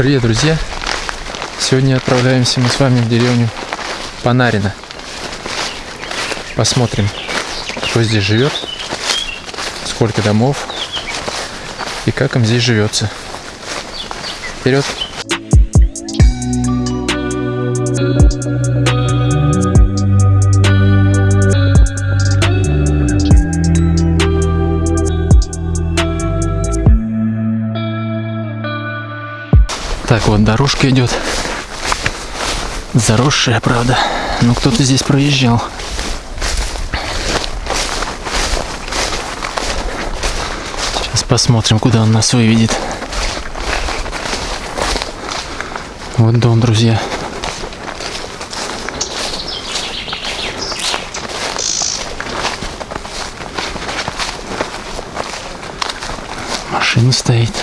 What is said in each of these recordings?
Привет, друзья! Сегодня отправляемся мы с вами в деревню Панарина. Посмотрим, кто здесь живет, сколько домов и как им здесь живется. Вперед! Дорожка идет. Заросшая, правда. Но кто-то здесь проезжал. Сейчас посмотрим, куда он нас выведет. Вот дом, друзья. Машина стоит.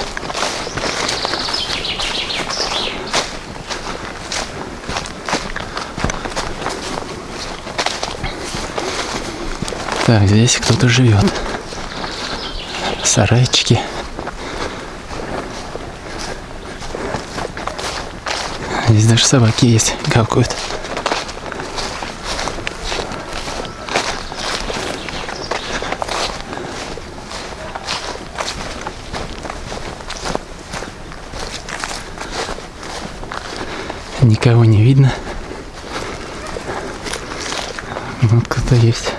Так, здесь кто-то живет. Сарайчики. Здесь даже собаки есть, гавкают. Никого не видно. Вот кто-то есть.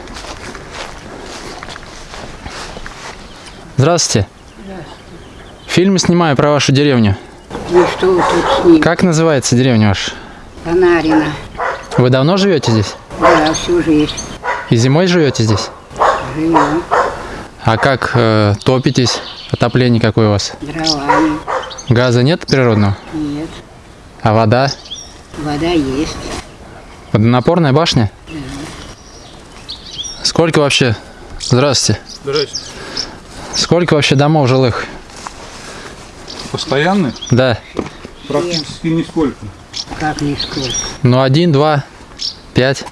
Здравствуйте. Фильмы снимаю про вашу деревню. Ну что вы тут с ним? Как называется деревня ваша? Панарина. Вы давно живете здесь? Да, всю жизнь. И зимой живете здесь? Живем А как э, топитесь? Отопление какое у вас? дровами. Газа нет природного? Нет. А вода? Вода есть. Водонапорная башня? Сколько вообще? Здравствуйте. Здрасте. Сколько вообще домов жилых? Постоянный? Да. Практически нисколько. Как не сколько. Ну, один, два, пять.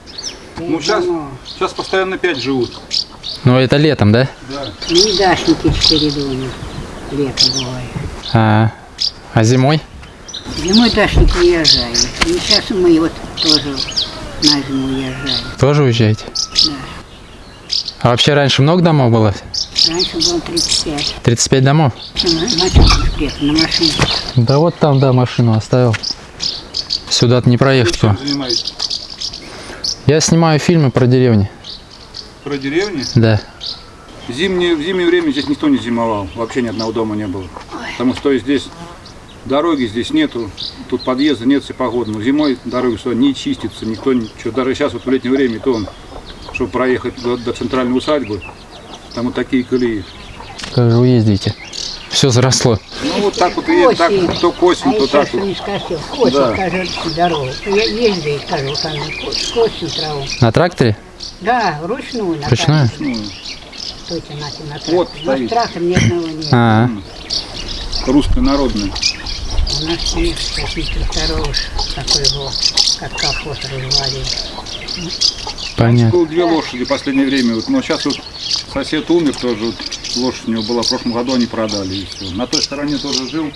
Ну, сейчас, сейчас постоянно пять живут. Ну, это летом, да? Да. Ну и дачники четыре дома. Летом бывает. А, а зимой? Зимой дачник уезжает. И сейчас мы вот тоже на зиму уезжаем. Тоже уезжаете? Да. А вообще раньше много домов было? Раньше было 35. 35 домов? На, на машине. Да вот там, да, машину оставил. Сюда-то не проехать. Занимаетесь? Я снимаю фильмы про деревни. Про деревни? Да. Зимнее, в зимнее время здесь никто не зимовал. Вообще ни одного дома не было. Потому что здесь дороги здесь нету. Тут подъезда нет, все погодно. Зимой дороги сюда не чистится, никто ничего. Даже сейчас вот в летнее время, то он, чтобы проехать до, до центральной усадьбы, там вот такие колеи. Как же вы ездите? Все заросло. Ну вот так вот и так, то к осень, а то так вот. скосил. Осень, Да. скажет, дорогу. Я ездил, скажу, там косим траву. На тракторе? Да, вручную. на Ручную? тракторе. Стойте, на, на трактор. Вот стоит. трактор ни одного нет. А, Русская народная. У нас таких тракторов, такой его, как колхоз развалил. Понятно. Было две лошади в последнее время. Вот, но сейчас вот сосед умер тоже. Вот, лошадь у него была в прошлом году, они продали. И все. На той стороне тоже жил.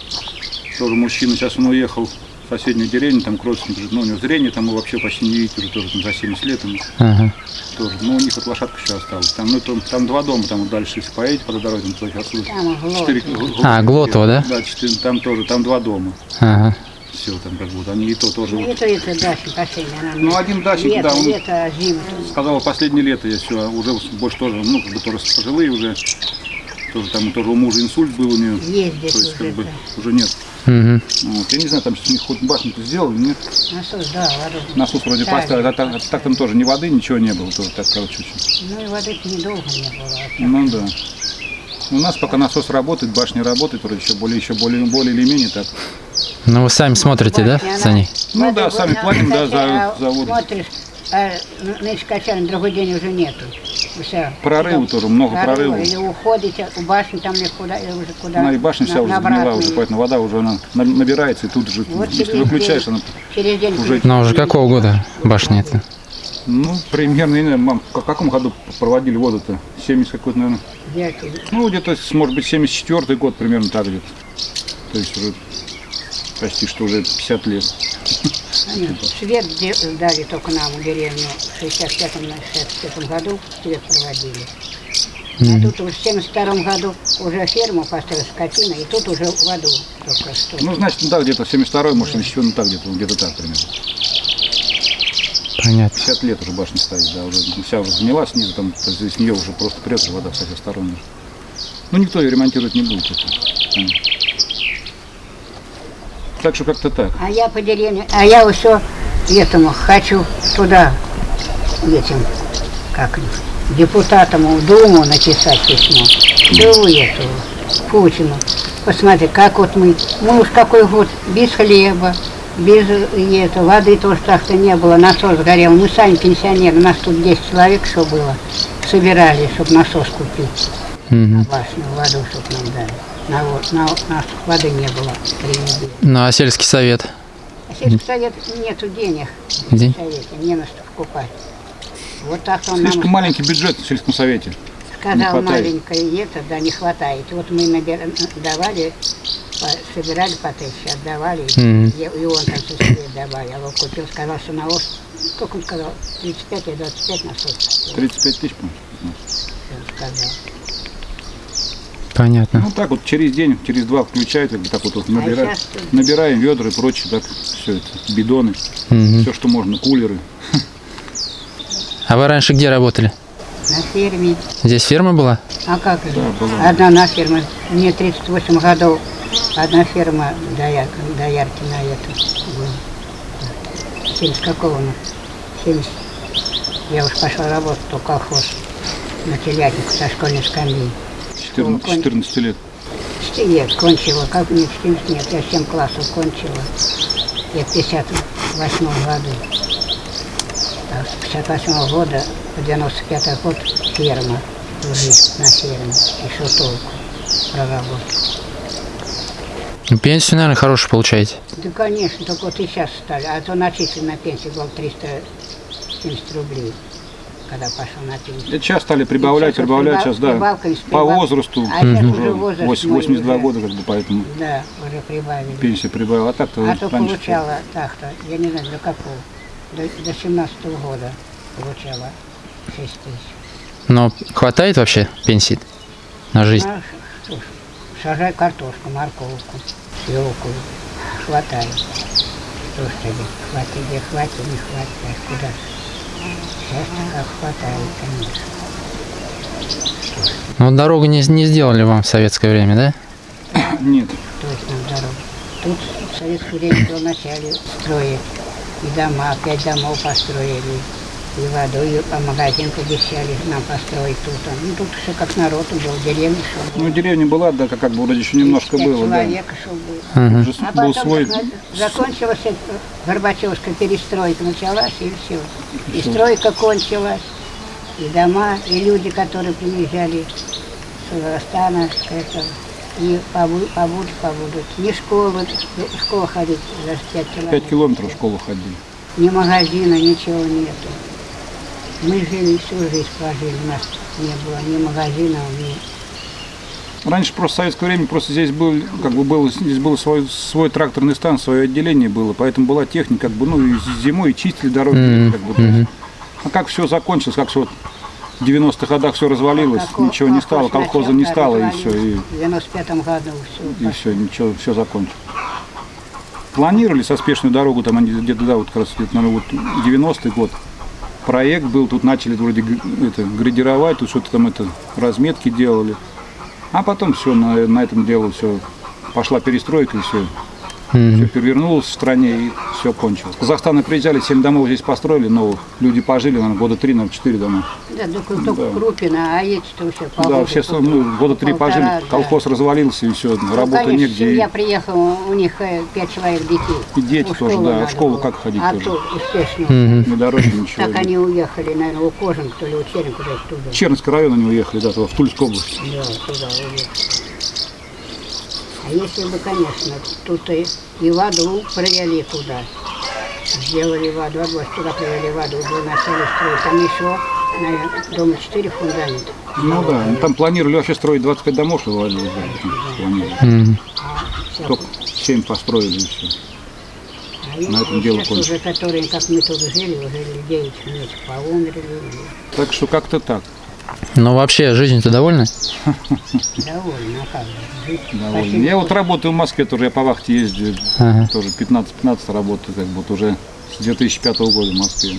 Тоже мужчина. Сейчас он уехал в соседнюю деревню, там к родственникам. Ну, у него зрение там его вообще почти не видите, уже тоже там за 70 лет. ему Ага. тоже. Но у них вот лошадка еще осталась. Там, ну, там, там два дома, там вот дальше, если поедете по дороге, там Глотово. Четыре- гл- А, Глотово, да? Да, четыре, там тоже, там два дома. Ага. Все, там как будто. Они и то тоже. Ну, вот Это, это дача последняя. она Ну, один дачник, лето, да, он- Лето, а зима. сказала, последнее лето я все, уже больше тоже, ну, как бы тоже пожилые уже. Тоже там тоже у мужа инсульт был у нее. Ездит То есть, как бы, уже нет. Угу. Вот. Я не знаю, там сейчас у них хоть башню-то сделали, нет. Насос, да, воду. Насос вроде ставили. поставили, а так, так там тоже ни воды, ничего не было, тоже так, короче, очень. Ну и воды недолго не было. а. Ну да. У нас пока насос работает, башня работает, вроде еще более, еще более, более или менее так. Ну вы сами смотрите, да, за ней? Ну да, сами платим, да, за- а за воду. Смотришь, а, качали, на другой день уже нету. Все. Прорывы тоже, много прорывов. Или уходите у башни, там или куда, или уже куда. Она и башня вся на- уже загнила уже, поэтому вода уже она на- набирается, и тут же, Вот если через выключаешь, день- она, Через день уже- Ну уже какого года башня это? ну, примерно, не знаю, мам, в каком году проводили воду-то? 70 какой-то, наверное. взять. Ну, где-то, может быть, 74 год примерно так где-то. То есть уже почти что уже 50 лет. Они свет дали только нам в деревню в 65-м, на 65 году свет проводили. А тут уже в 72 году уже ферму построили скотина, и тут уже воду только что. Ну, значит, ну да, где-то 72-й, может, или еще, ну так где-то, где-то так примерно. Понятно. 50 лет уже башня стоит, да, уже вся уже гнила снизу, там из нее уже просто прет вода со всех сторон. Ну, никто ее ремонтировать не будет. Это, понятно. Так что как-то так. А я по деревне, а я все этому хочу туда, этим, как депутатам в Думу написать письмо. Думу эту, Путину. Посмотри, как вот мы, мы уж какой год без хлеба, без э, это, воды тоже так-то не было, насос сгорел. Мы сами пенсионеры, у нас тут 10 человек, что было, собирали, чтобы насос купить. Мгм. Башню, воду, чтобы нам дали. На, вот, на, на воды не было три недели. Ну а сельский совет? А сельский совет нету денег День? в совете, не на что покупать. Вот так он Слишком нам маленький бюджет в сельском совете. сказал маленькое это, да, не хватает. Вот мы набира- давали, по- собирали по тысяче, отдавали, Мгм. и, и он там чуть добавил. Вот купил, сказал, что на ос, сколько он сказал, 35 или 25 на сотку, 35 тысяч, по-моему. он сказал. Понятно. Ну так вот через день, через два включают, как бы так вот, вот набираем, тут- набираем ведра и прочее, так все это, бидоны, Мгм. все, что можно, кулеры. А вы раньше где работали? На ферме. Здесь ферма была? А как же? была. Одна на ферме. Мне 38 годов. Одна ферма на это была. 70 какого она? 70. Я уж пошла работать, то колхоз на телятнику со школьной скамьи. 14, 14 лет. Лет кончила, как мне 14 нет, я 7 классов кончила. Я в 58 году. А с 58 года по 95 год ферма, жизнь на ферме, еще толку проработать. Ну, Пенсию, наверное, хорошую получаете. Да, конечно, только вот и сейчас стали. А то начислен на пенсию был 370 рублей, когда пошел на пенсию. Это сейчас стали прибавлять, Сейчас прибавлять, прибав- сейчас, да, прибавками с по возрасту, А сейчас уже возраст 8 мой 82 уже. года, как бы, поэтому Да, уже прибавили. пенсия прибавила. А так-то А то получала так-то, я не знаю, до какого, до, до 17 года получала 6 тысяч. Но хватает вообще пенсии на жизнь? А что ж, сажай картошку, морковку, свеклу, хватает. Что ж тебе, хватит, где хватит, не хватит, а куда хватает, конечно. Ну, дорогу не, не сделали вам в советское время, да? Нет. То есть нам дорога. Тут в советское время было начали строить. И дома, пять домов построили. И воду, и магазин пообещали нам построить тут. Ну, тут все как народ был, деревня шел. Ну, деревня была, да, как, бы вроде еще немножко было, да. человек шел был. Мгм. Уже А потом свой, закончилась эта Горбачевская перестройка, началась и все. И стройка кончилась, и дома, и люди, которые приезжали с Казахстана, это, и побудут, побудут, побудут. Не школы, в школу ходить за 5 километров. 5 километров в школу ходили. Ни магазина, ничего нету. Мы жили, всю жизнь прожили, у нас не было ни магазина, ни... Раньше просто в советское время просто здесь был, как бы был, здесь был свой, свой тракторный стан, свое отделение было, поэтому была техника, как бы, ну, и зимой чистили дороги, Мгм, как бы. А как все закончилось, как все в 90-х годах все развалилось, Колхоз- ничего не стало, колхоз колхоза не стало, и все, и, В 95 году все. и все, ничего, все закончилось. Планировали со спешную дорогу, там они где-то, да, вот как раз, где-то, наверное, вот 90-й год. Проект был, тут начали вроде это, градировать, тут что-то там это, разметки делали. А потом все, на, на этом делу все, пошла перестройка и все. Мгм. Все перевернулось в стране и все кончилось. С Казахстана приезжали, 7 домов здесь построили новых. Люди пожили, наверное, года 3, наверное, 4 дома. Да, только, только Крупина, а эти-то все по да, все по- ну, года 3 полтора, пожили, да. колхоз развалился и все, Ну, работы конечно, негде. Я И, приехала, у них э, пять человек детей. И дети В тоже, школу да, в надо школу было. как ходить А тоже? то ни дороги, ничего. Так они уехали, наверное, у Кожин, то ли у Черен, куда туда. Чернский район они уехали, да, в Тульскую область. Да, туда уехали. А если бы, конечно, тут и, и воду провели туда. Сделали воду, область туда провели воду, уже начали строить. Там еще, наверное, дома 4 фундамента. Ну да, ну, там планировали вообще строить 25 домов, что вывалилось, да, планировали. Вся Только 7 построили все. А На этом и дело кончилось. уже, которые, как мы тут жили, уже людей человек поумерли. Так что как-то так. Ну вообще, жизнью-то довольны? Довольно, а. Довольно. Я вот работаю в Москве, тоже я по вахте ездил, Ага. тоже 15-15 работаю, как бы вот уже с 2005 года в Москве.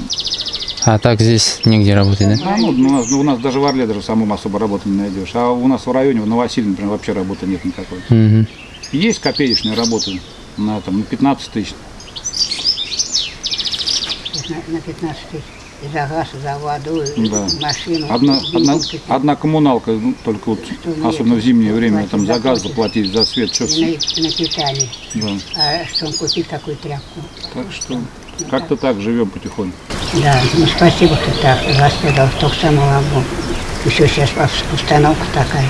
А так здесь нигде работать, да? А, ну, у, нас, ну, у нас даже в Орле даже самому особо работы не найдешь. А у нас в районе, в Новосиле, например, вообще работы нет никакой. Мгм. Есть копеечные работы на, там, на 15 тысяч. на, на 15 тысяч. За газ, за воду, Да. машину. Одна, одна, одна коммуналка, ну, только вот, мы особенно в зимнее время, платим там за за газ заплатить, за свет, что на, на питание. да. А что он купить такую тряпку? Так что как-то так живем потихоньку. Да, ну спасибо, что так воспитал, только самого Бога. Еще сейчас ус- установка такая.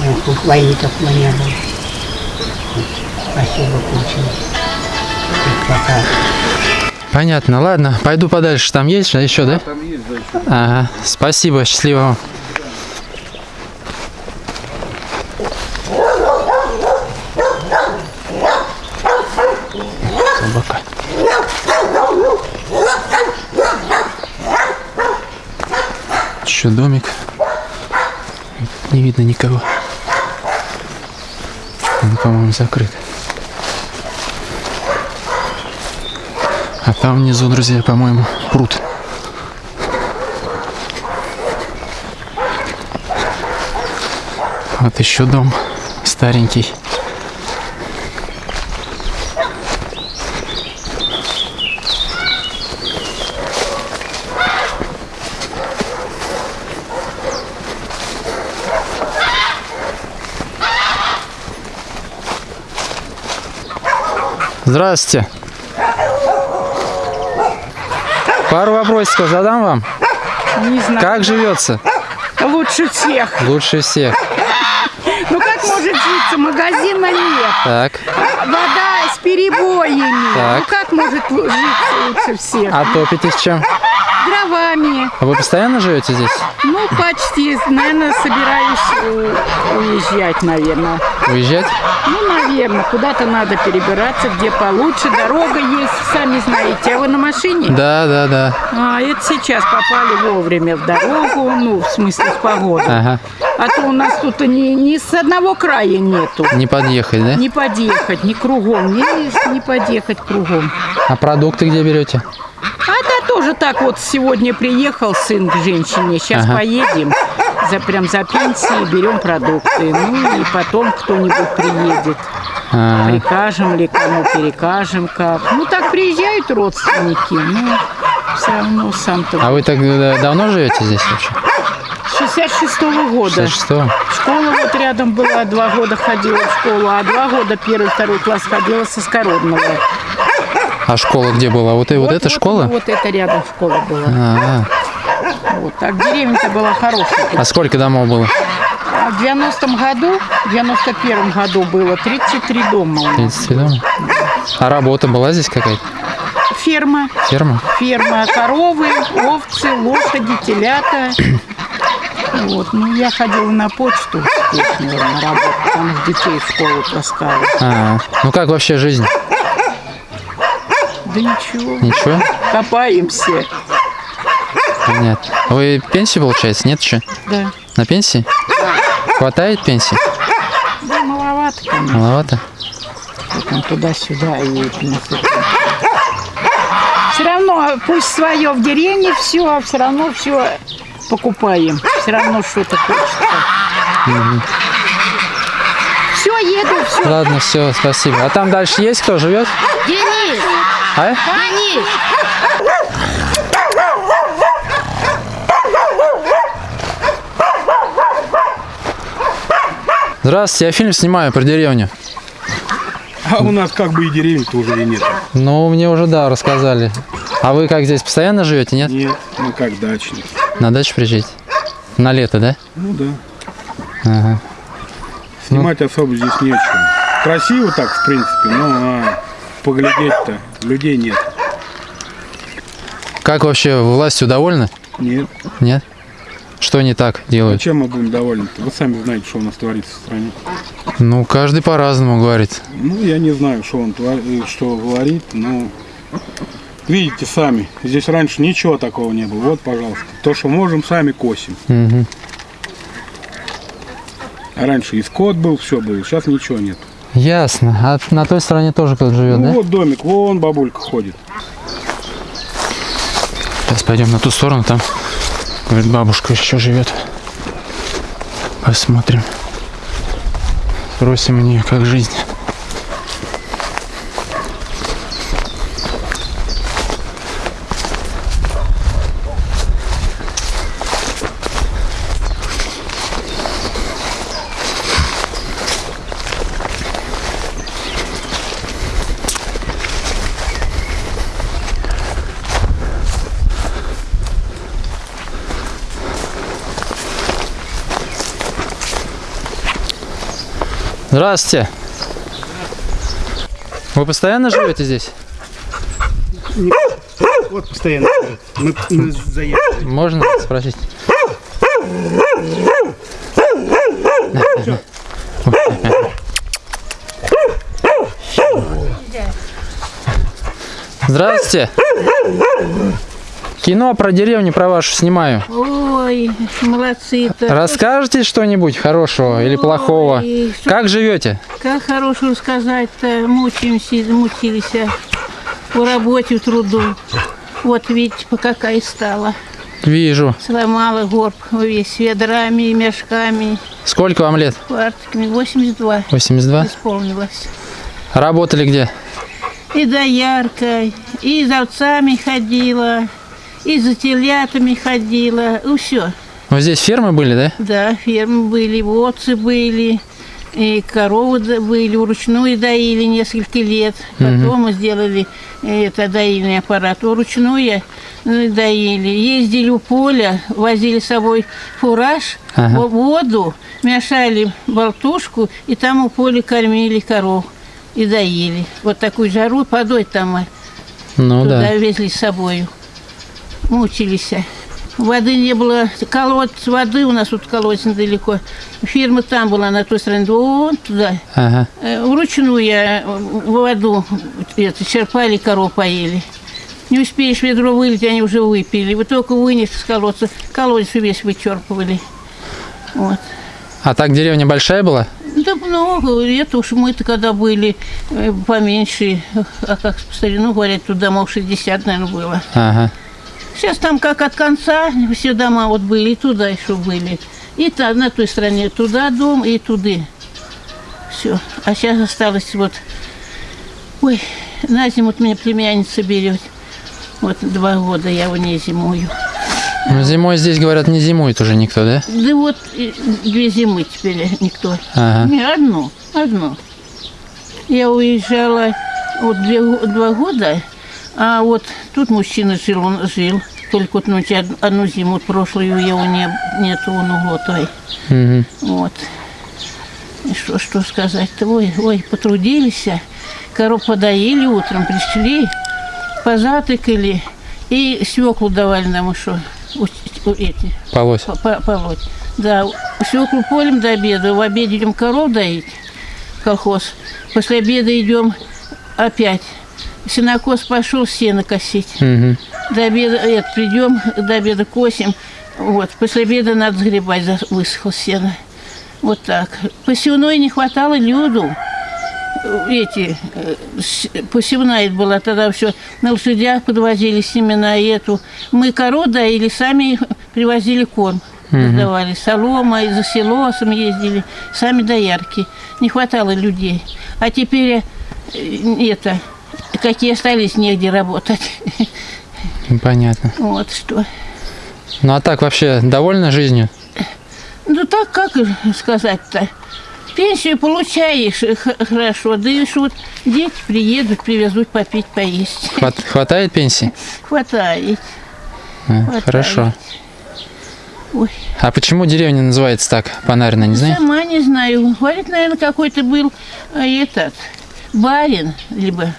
Ой, в войне такого не было. Вот, Спасибо, Путин. И пока. Понятно, ладно, пойду подальше. Там есть же еще, да? Там есть, да, еще. Ага, спасибо, счастливо вам. Собака. Еще домик. Не видно никого. Он, по-моему, закрыт. Там внизу, друзья, по-моему, пруд. Вот еще дом старенький. Здравствуйте. Пару вопросиков задам вам. Не знаю. Как живется? Лучше всех. Лучше всех. Ну как может житься? Магазина нет. Так. Вода с перебоями. Так. Ну как может житься лучше всех? А топитесь чем? Дровами. А Вы постоянно живете здесь? Ну почти. Наверное, собираюсь э, уезжать, наверное. Уезжать? Ну, наверное, куда-то надо перебираться, где получше. Дорога есть, сами знаете. А вы на машине? Да, да, да. А, это сейчас попали вовремя в дорогу, ну, в смысле, в погоду. Ага. А то у нас тут ни, ни с одного края нету. Не подъехать, да? Не подъехать, ни кругом, ни, не подъехать кругом. А продукты где берете? А да, тоже так вот сегодня приехал сын к женщине, сейчас Ага. поедем, за, прям за пенсией берем продукты. Ну и потом кто-нибудь приедет. А, Прикажем ли кому, перекажем как. Ну так приезжают родственники, ну все равно сам-то. а вы так э, давно живете здесь вообще? 66-го года. 66 Школа вот рядом была, два года ходила в школу, а два года первый, второй класс ходила со Скородного. А школа где была? Вот, и вот, эта школа? Вот это рядом школа была. А, Вот так деревня-то была хорошая. а сколько домов было? А в 90-м году, в 91-м году было 33 дома у нас. 33 дома? А работа была здесь какая-то? Ферма, Ферма? ферма, коровы, овцы, лошади, телята. Вот, ну я ходила на почту успешную на работу, там детей в школу таскала. А, ну как вообще жизнь? Да ничего, Ничего? копаемся. Понятно. А Вы пенсию получаете? Нет еще? Да, На пенсии? Хватает пенсии? да маловато, конечно. Маловато? там туда-сюда и. Все равно, пусть свое в деревне все, а все равно все покупаем. Все равно что-то хочется. Все, еду, все. Ладно, все, спасибо. А там дальше есть кто живет? Денис! А? Денис! Здравствуйте, я фильм снимаю про деревню. А у нас как бы и деревень тоже и нет. Ну, мне уже, да, рассказали. А вы как здесь постоянно живете, нет? Нет, ну как дачник. На дачу приезжаете? На лето, да? Ну да. Ага. Снимать особо здесь не о чем. Красиво так, в принципе, но а поглядеть-то людей нет. Как вообще властью довольны? Нет. Нет? Что не так делают? чем мы будем довольны-то? Вы сами знаете, что у нас творится в стране. Ну, каждый по-разному говорит. Ну, я не знаю, что он твор- э, что говорит, но видите сами, здесь раньше ничего такого не было. Вот, пожалуйста, то, что можем, сами косим. Мгм. А раньше и скот был, все было, сейчас ничего нет. Ясно. А на той стороне тоже кто-то живет, Ну да? вот домик, вон бабулька ходит. Сейчас пойдем на ту сторону, там, говорит, бабушка еще живет. Посмотрим. Спросим у нее, как жизнь. Здравствуйте. Вы постоянно живете здесь? Вот постоянно. Мы, мы заехали. Можно спросить? Здравствуйте. Кино про деревню про вашу снимаю. Ой, молодцы-то. Расскажете что-нибудь хорошего или плохого? Ой, что- Как живете? Как хорошего сказать-то, мучаемся, мучились в работе, в труду. Вот видите, по какая стала. Вижу. Сломала горб весь ведрами, мешками, Сколько вам лет? квартиками. 82 82? исполнилось. Работали где? И дояркой, и за овцами ходила, и за телятами ходила. Ну, все. Вот здесь фермы были, да? Да, фермы были, овцы были, и коровы были, вручную доили несколько лет. Потом мы сделали э, это доильный аппарат вручную э, доили. Ездили у поля, возили с собой фураж, Ага. во- воду, мешали болтушку, и там у поля кормили коров и доили. Вот такую жару подой там мы Ну туда да. везли с собою. Мучились. Воды не было, колодец воды у нас тут колодец недалеко. Фирма там была, на той стороне, вон туда. Ага. Э, Вручную я воду это, черпали, коров поели. Не успеешь ведро вылить, они уже выпили. Вы только вынес из колодца, колодец весь вычерпывали. Вот. А так деревня большая была? Да много, это уж мы-то когда были э, поменьше, а как по старину говорят, тут домов 60, наверное, было. Ага. Сейчас там как от конца все дома вот были, и туда еще были. И та, на той стороне туда дом, и туды. Все. А сейчас осталось вот... Ой, на зиму вот меня племянница берет. Вот два года я у ней зимую. Ну, зимой здесь, говорят, не зимует уже никто, да? Да вот две зимы теперь никто. Ага. Не, одну, одну. Я уезжала вот две два года, а вот тут мужчина жил, он жил. Только вот ну, од- одну зиму, прошлую его не, нету, он углотой. Мгм. Вот. И что, что сказать-то? Ой, ой, потрудились, а. коров подоили утром, пришли, позатыкали, и свеклу давали нам еще, эти, Полось. по- по- полоть. Да, свеклу полем до обеда, в обед идем коров доить, колхоз. После обеда идем опять. Сенокос пошел сено косить. Мгм. До обеда это, придем, до обеда косим. Вот, после обеда надо сгребать, высохло сено. Вот так. Посевной не хватало люду. Эти, э, посевная это была, тогда все на лошадях подвозили семена и эту. Мы коров доили, сами привозили корм. Раздавали солома, и за селосом ездили, сами доярки. Не хватало людей. А теперь э, это, какие остались, негде работать. Понятно. Вот что. Ну а так вообще довольна жизнью? Ну так как сказать-то? Пенсию получаешь э, хорошо, да и вот дети приедут, привезут попить, поесть. Хват- хватает пенсии? Хватает. А, Хватает. Хорошо. Ой, А почему деревня называется так? Панарина, не знаете? сама не знаю. Говорит, наверное, какой-то был э, этот барин, либо,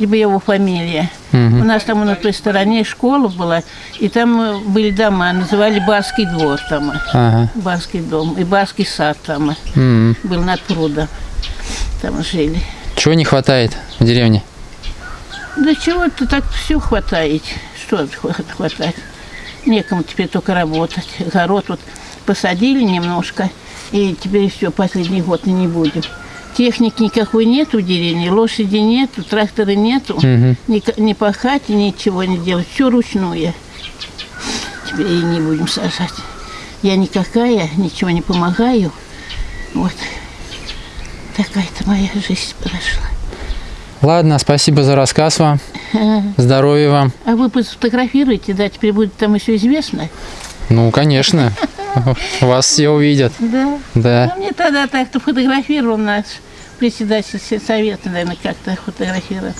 либо его фамилия. У нас там на той стороне школа была, и там э, были дома, называли Барский двор там. э, Ага. Барский дом. И Барский сад там М. был над прудом. Там жили. Чего не хватает в деревне? Да чего-то так все хватает. Что хва- хватать? Некому теперь только работать. Огород вот посадили немножко, и теперь все, последний год и не будем. Техники никакой нет в деревне, лошади нету, трактора нету. Мгм. Ни, ни пахать, ничего не делать. Все ручное. Теперь и не будем сажать. Я никакая, ничего не помогаю. Вот. Такая-то моя жизнь прошла. Ладно, спасибо за рассказ вам. Здоровья вам. А вы сфотографируете, да, теперь будет там еще известно? Ну, конечно. Вас все увидят. Да. Да. Ну, мне тогда так-то фотографировал наш председатель совета, наверное, как-то фотографировал.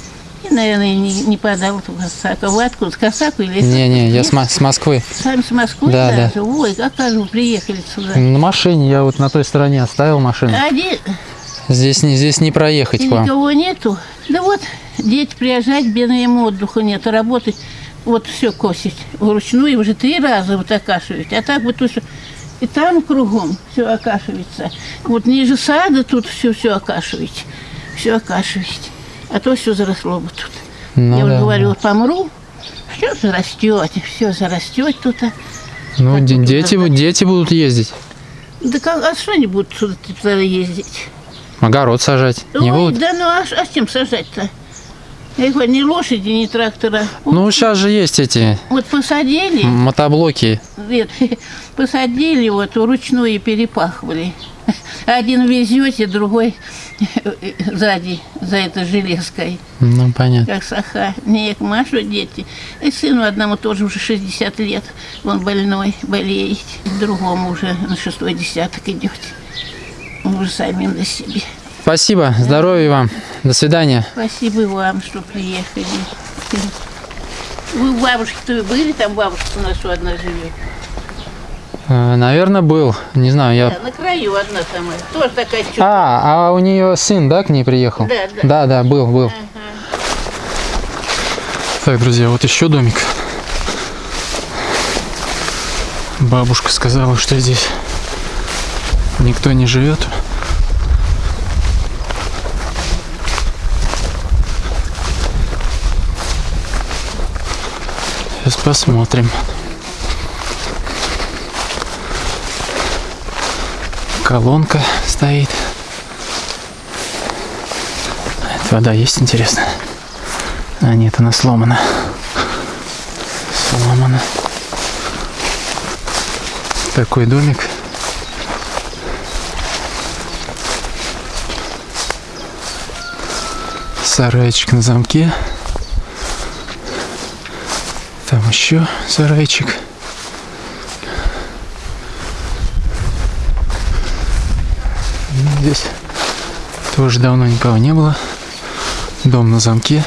И, наверное, не, не подал эту косаку. Вы откуда? С косаку или с- Не-не, я с, с Москвы. Сами с Москвы Да, да. даже? Ой, как же вы приехали сюда? На машине я вот на той стороне оставил машину. Один, Здесь не, здесь не проехать и вам. никого нету. Да вот, дети приезжать, бедно им отдыха нет, а работать, вот все косить вручную, уже три раза вот окашивать. А так вот тут всё- и там кругом все окашивается. Вот ниже сада тут все все окашивать. Все окашивать. А то все заросло бы тут. Ну Я уже да, говорю, вот помру, все зарастет, все зарастет тут. а. Ну, де- вот дети, бу- дети будут ездить. Да как, а что они будут сюда туда ездить? Огород сажать. Не Ой, будут? да ну а, а с чем сажать-то? Я говорю, ни лошади, ни трактора. Вот, Ну, сейчас же есть эти вот посадили, мотоблоки. нет, посадили, вот вручную перепахивали. Один везете, другой сзади, за этой железкой, Ну, понятно. как саха. Не к Машу дети. И сыну одному тоже уже 60 лет, он больной, болеет. Другому уже на шестой десяток идет. Уже самим на себе. Спасибо, здоровья вам. До свидания. Спасибо вам, что приехали. Вы у бабушки-то были, там бабушка у нас одна живет. Э, Наверное, был. Не знаю, я... Да, на краю одна самая. Тоже такая чудо. А, а у нее сын, да, к ней приехал? Да, да. Да, да, был, был. Так, друзья, вот еще домик. Бабушка сказала, что здесь никто не живет. Сейчас посмотрим. Колонка стоит. Это вода есть, интересно? А нет, она сломана. Сломана. Такой домик. Сарайчик на замке. Там еще сарайчик. Здесь тоже давно никого не было. Дом на замке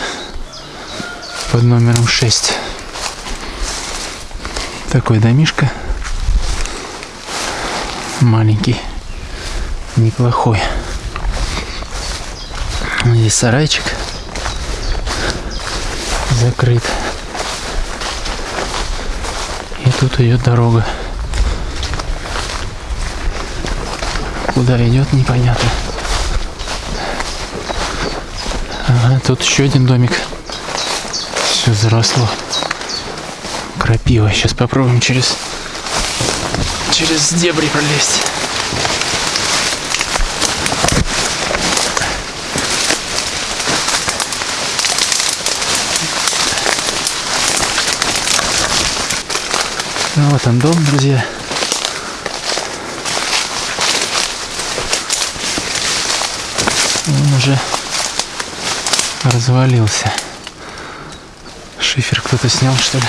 под номером 6. Такой домишка. Маленький. Неплохой. Здесь сарайчик. Закрыт. Тут идет дорога. Куда идет, непонятно. Ага, тут еще один домик. Все заросло. Крапива. Сейчас попробуем через через дебри пролезть. Вот он дом, друзья. Он уже развалился. Шифер кто-то снял, что ли?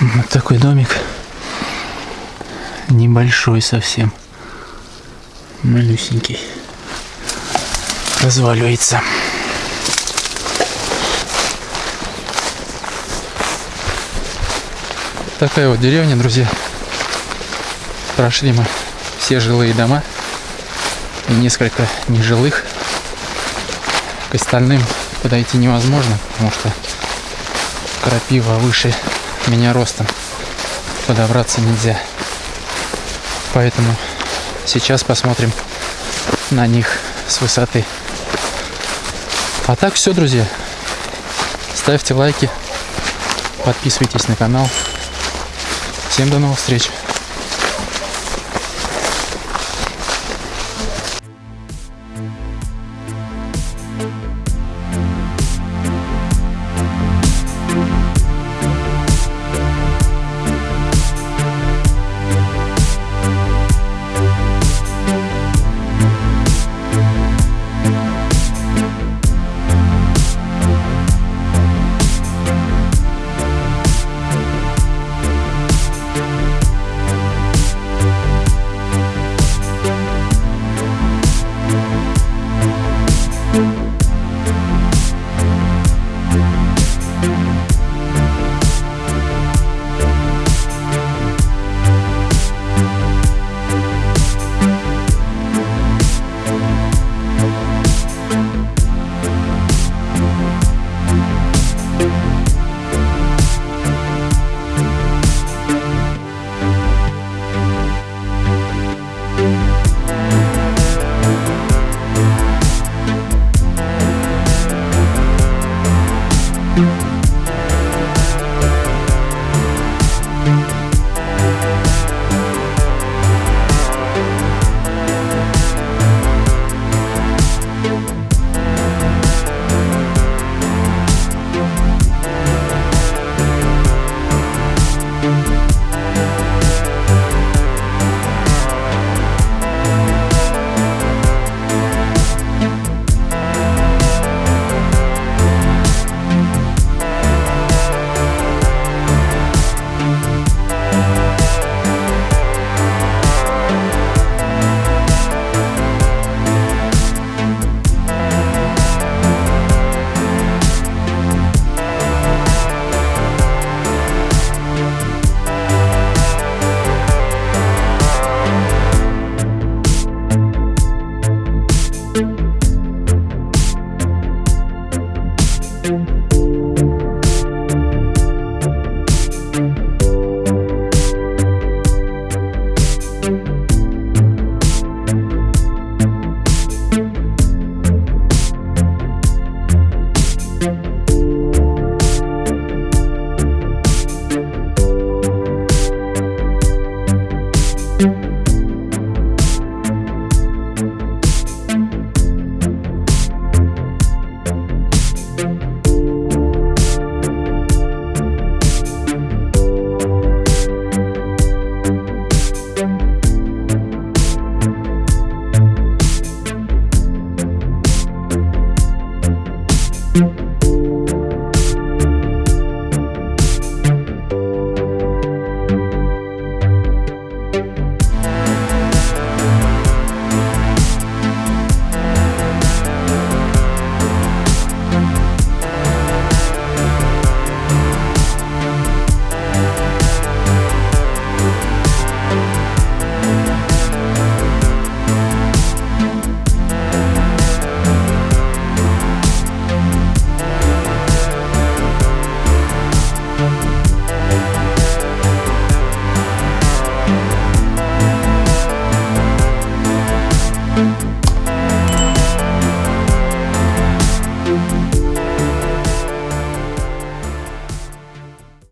Вот такой домик. Небольшой совсем. Малюсенький. Разваливается. Такая вот деревня, друзья. Прошли мы все жилые дома и несколько нежилых. К остальным подойти невозможно, потому что крапива выше меня ростом. Подобраться нельзя. Поэтому сейчас посмотрим на них с высоты. А так все, друзья. Ставьте лайки, подписывайтесь на канал. Всем до новых встреч.